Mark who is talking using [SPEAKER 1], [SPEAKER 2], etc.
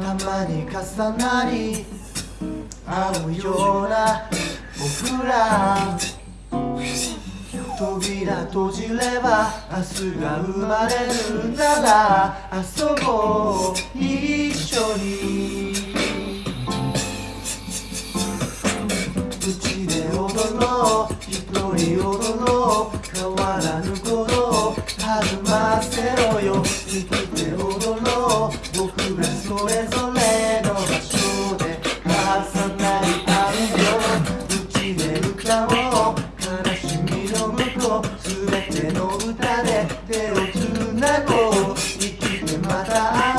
[SPEAKER 1] たまに重なり合うような僕ら。扉閉じれば明日が生まれるなら遊ぼう一緒に。うちで踊ろう一人踊ろう変わらぬこと弾ませろよ。生きて踊ろう僕らそれぞれの場所で重なり合うよ。うちで歌おう。悲しみの向こう。全ての歌で手をつなごう。生きてまた会う。